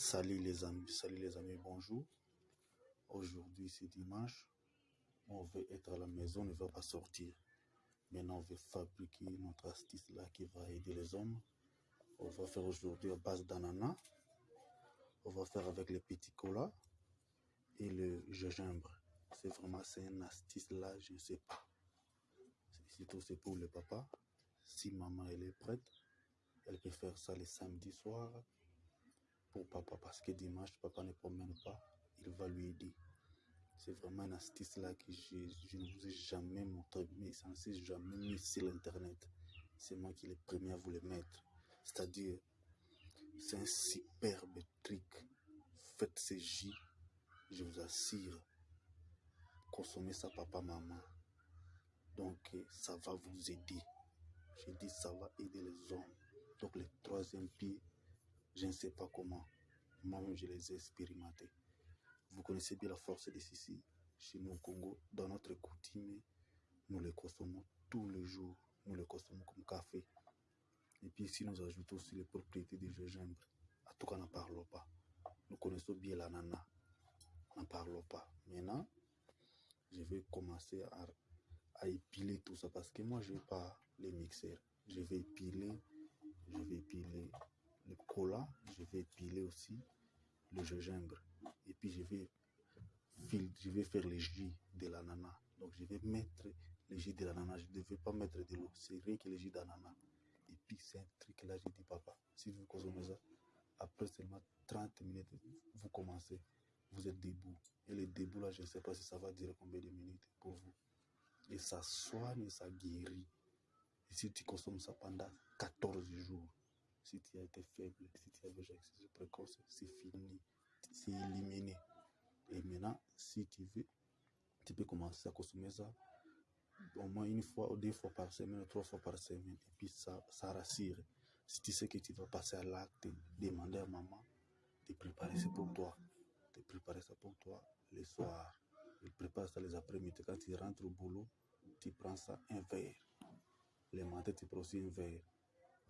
Salut les amis, salut les amis, bonjour. Aujourd'hui c'est dimanche. On veut être à la maison, on ne va pas sortir. Maintenant on veut fabriquer notre astuce là qui va aider les hommes. On va faire aujourd'hui à base d'ananas. On va faire avec les petits colas et le gingembre. C'est vraiment c'est une astuce là, je ne sais pas. Surtout c'est pour le papa. Si maman elle est prête, elle peut faire ça le samedi soir pour papa parce que dimanche, papa ne promène pas, il va lui aider. C'est vraiment une astuce là que je, ne vous ai jamais montré, mais censé jamais mis sur l'internet. C'est moi qui est le premier à vous le mettre. C'est-à-dire, c'est un superbe truc. Faites ces jus, je vous assure. Consommez ça, papa, maman. Donc, ça va vous aider. Je dis, ça va aider les hommes. Donc, le troisième pied, je ne sais pas comment. Moi-même, je les ai expérimentés. Vous connaissez bien la force des sissi chez nous au Congo. Dans notre coutume, nous les consommons tous les jours. Nous les consommons comme café. Et puis ici, nous ajoutons aussi les propriétés du gingembre. En tout cas, n'en parlons pas. Nous connaissons bien l'ananas. N'en parlons pas. Maintenant, je vais commencer à, épiler tout ça parce que moi, je ne vais pas les mixer. Je vais épiler, je vais épiler le cola, je vais épiler aussi le gingembre. Et puis je vais, je vais faire les jus de l'ananas. Donc je vais mettre les jus de l'ananas. Je ne vais pas mettre de l'eau. C'est rien que les jus d'ananas. Et puis c'est un truc là, j'ai dit papa, si vous consommez ça, après seulement 30 minutes, vous commencez. Vous êtes debout. Et le debout là, je ne sais pas si ça va durer combien de minutes pour vous. Et ça soigne et ça guérit. Et si tu consommes ça pendant 14 jours, si tu as été faible, si tu as déjà excès précoce, c'est fini, c'est éliminé. Et maintenant, si tu veux, tu peux commencer à consommer ça au moins une fois ou deux fois par semaine, trois fois par semaine. Et puis ça, ça rassure. Si tu sais que tu vas passer à l'acte, demander à maman de préparer ça pour toi. De préparer ça pour toi le soir. Il prépare ça les après-midi. Quand tu rentres au boulot, tu prends ça un verre. Le matin, tu prends aussi un verre.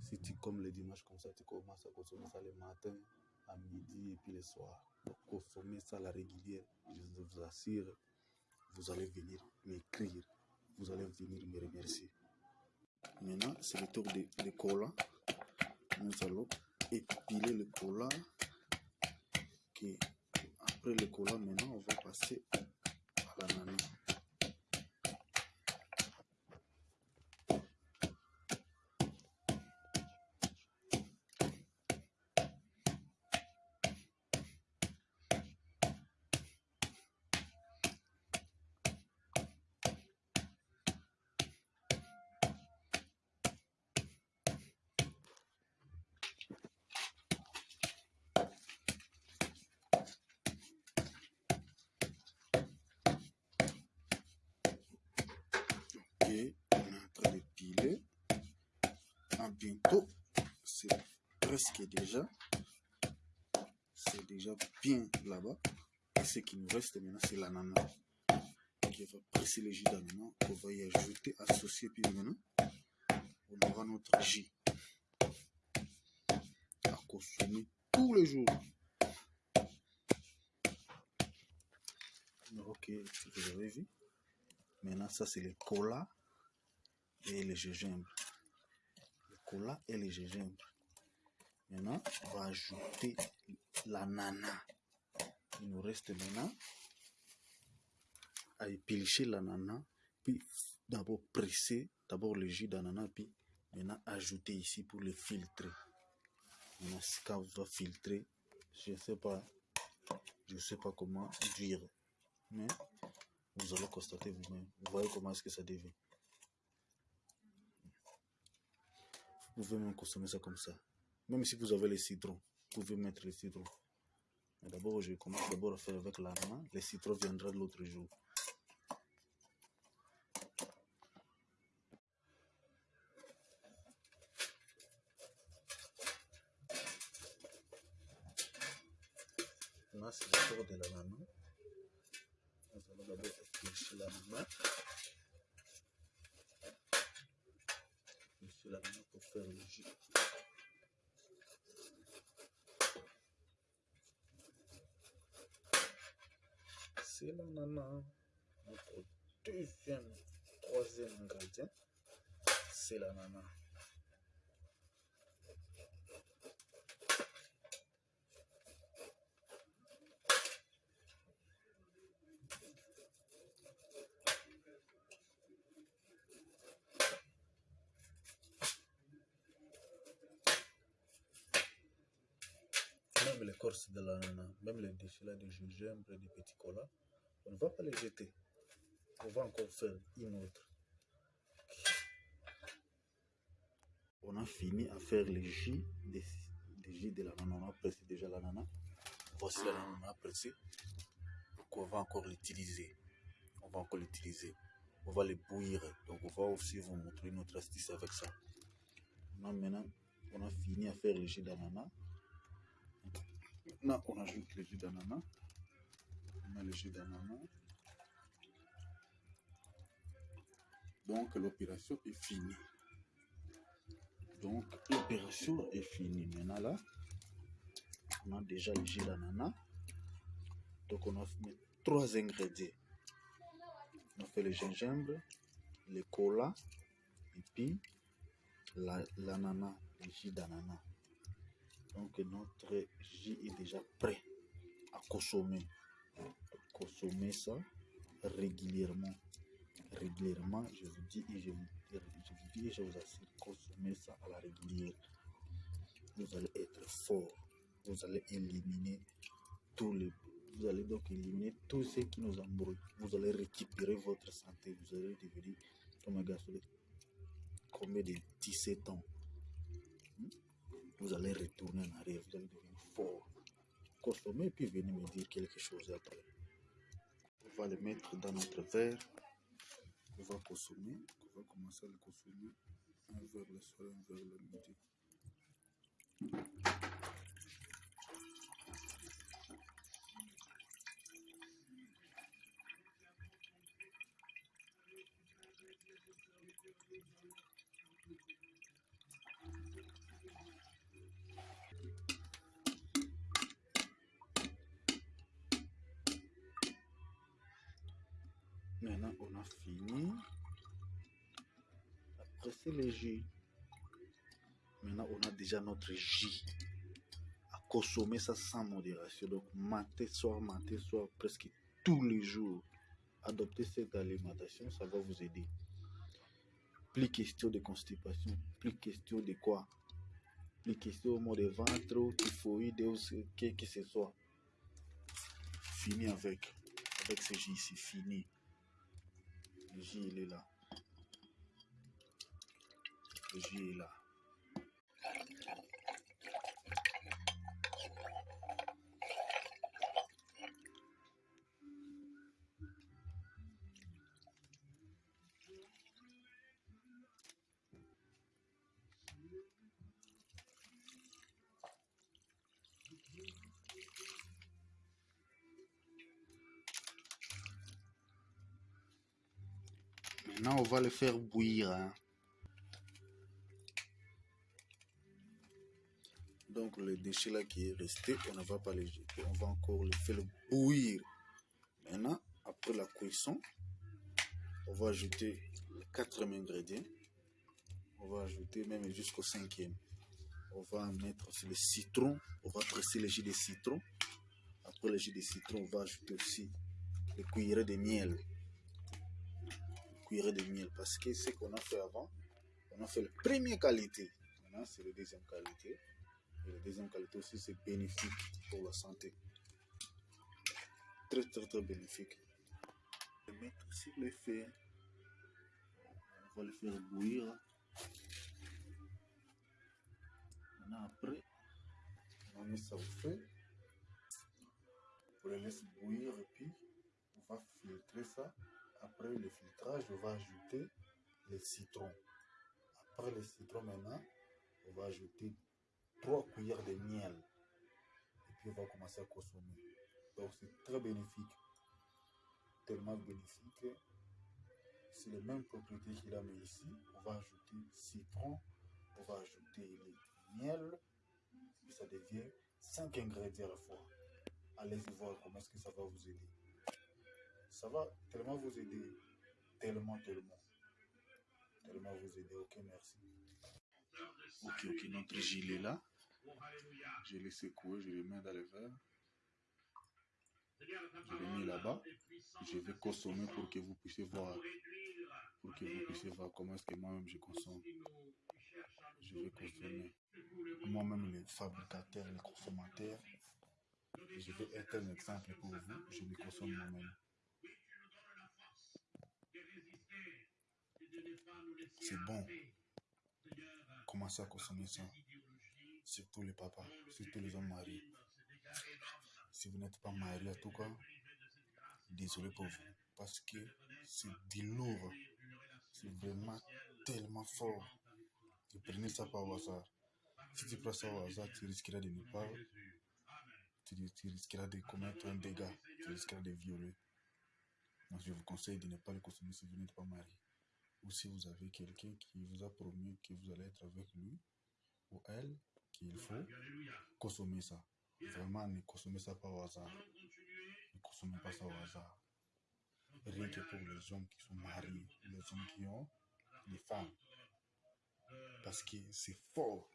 Si tu, comme le dimanche, comme ça, tu commences à consommer ça le matin, à midi et puis le soir. Donc, consommer ça à la régulière, je vous assure, vous allez venir m'écrire, vous allez venir me remercier. Maintenant, c'est le tour de, de cola. Nous allons épiler le cola. Après le cola, maintenant, on va passer à l'ananas. Ok, on est en train de piler. Bientôt, c'est presque déjà. C'est déjà bien là-bas. Et ce qui nous reste maintenant, c'est l'ananas. Qui va presser le jus d'ananas, qu'on va y ajouter, associer, puis maintenant, on aura notre jus à consommer tous les jours. Ok, vous avez vu. Maintenant, ça, c'est le cola et le gingembre. Cola et le gingembre. Maintenant, on va ajouter l'ananas. Il nous reste maintenant à éplucher l'ananas, puis d'abord presser d'abord le jus d'ananas, puis maintenant ajouter ici pour le filtrer. Maintenant, quand on va filtrer, je ne sais pas, je sais pas comment dire, mais vous allez constater vous-même. Vous voyez comment est-ce que ça devient. Vous pouvez même consommer ça comme ça. Même si vous avez les citrons, vous pouvez mettre les citrons. D'abord, je commence d'abord à faire avec l'ananas. Les citrons viendront l'autre jour. Là, c'est le de l'ananas. Nous allons d'abord l'ananas. Éplucher faire le jus. C'est. Notre deuxième, troisième ingrédient, c'est l'ananas. Même l'écorce de l'ananas, même les déchets là de gingembre et de petits colas, on ne va pas les jeter. On va encore faire une autre. On a fini à faire les jus des, des jus de l'ananas. On a pressé déjà l'ananas. Voici l'ananas pressé. Donc on va encore l'utiliser? On va encore l'utiliser. On va les bouillir. Donc on va aussi vous montrer notre astuce avec ça. Maintenant, on a fini à faire le jus d'ananas. Maintenant, on ajoute le jus d'ananas. On met le jus d'ananas. Donc, l'opération est finie. Donc, l'opération est finie. Maintenant, là, on a déjà le jus d'ananas. Donc, on a mis trois ingrédients. On a fait le gingembre, le cola, et puis la- l'ananas, le jus d'ananas. Donc notre jus est déjà prêt à consommer. Consommer ça régulièrement. Régulièrement, je vous dis et je vous, dis et je vous assure, consommez ça à la régulière. Vous allez être fort. Vous allez éliminer tous les. Vous allez donc éliminer tout ce qui nous embrouille. Vous allez récupérer votre santé. Vous allez devenir comme un garçon de combien de 17 ans vous allez retourner en arrière, vous allez devenir fort. Consommez, puis venez me dire quelque chose après. On va le mettre dans notre verre. On va consommer. On va commencer à le consommer. Un verre le soir, un verre le midi. Maintenant, on a fini. Après, c'est le jus. Maintenant, on a déjà notre jus. À consommer ça sans modération. Donc, matin, soir, matin, soir, presque tous les jours. Adopter cette alimentation, ça va vous aider. Plus question de constipation, plus question de quoi? Plus question au mot de ventre, typhoïde, ou que que ce soit. Fini avec. Avec ce jus ici, fini. Le jus, il est là. Le jus est là. Maintenant, on va le faire bouillir. hein. Donc, le déchet là qui est resté, on ne va pas le jeter. On va encore le faire bouillir. Maintenant, après la cuisson, on va ajouter le quatrième ingrédient. On va ajouter même jusqu'au cinquième. On va mettre aussi le citron. On va presser le jus de citron. Après le jus de citron, on va ajouter aussi le cuillerée de miel. Cuillerée de miel parce que ce qu'on a fait avant, on a fait la première qualité. Maintenant, c'est la deuxième qualité. Et la deuxième qualité aussi, c'est bénéfique pour la santé. Très, très, très bénéfique. Le mettre sur le. On va le faire bouillir. Maintenant, après, on met ça au feu. On le laisse bouillir et puis on va filtrer ça. Après le filtrage, on va ajouter le citron. Après le citron, maintenant, on va ajouter trois cuillères de miel. Et puis, on va commencer à consommer. Donc, c'est très bénéfique. Tellement bénéfique. C'est les mêmes propriétés qu'il a, mais ici, on va ajouter citron, on va ajouter le miel. Et ça devient cinq ingrédients à la fois. Allez-y voir comment est-ce que ça va. Ça va tellement vous aider. Tellement, tellement. Tellement vous aider. Ok, merci. Ok, ok, notre gilet là. Je l'ai secoué, je l'ai mis dans le verre. Je l'ai mis là-bas. Je vais consommer pour que vous puissiez voir. Pour que vous puissiez voir comment est-ce que moi-même je consomme. Je vais consommer. Moi-même, les fabricateurs, les consommateurs. Je vais être un exemple pour vous. Je le consomme moi-même. C'est bon. Commencez à consommer ça? Surtout les papas, surtout les hommes mariés. Si vous n'êtes pas marié, en tout cas, désolé pour vous. Parce que c'est du lourd. C'est vraiment tellement fort. Tu prenez ça par hasard. Si tu prends ça au hasard, tu risqueras de ne pas. Tu, tu risqueras de commettre un dégât. Tu risqueras de violer. Donc, je vous conseille de ne pas le consommer si vous n'êtes pas marié. Ou si vous avez quelqu'un qui vous a promis que vous allez être avec lui ou elle, qu'il faut consommer ça. Vraiment, ne consommez ça pas au hasard. Ne consommez pas ça au hasard. Rien que pour les hommes qui sont mariés, les hommes qui ont les femmes. Parce que c'est fort.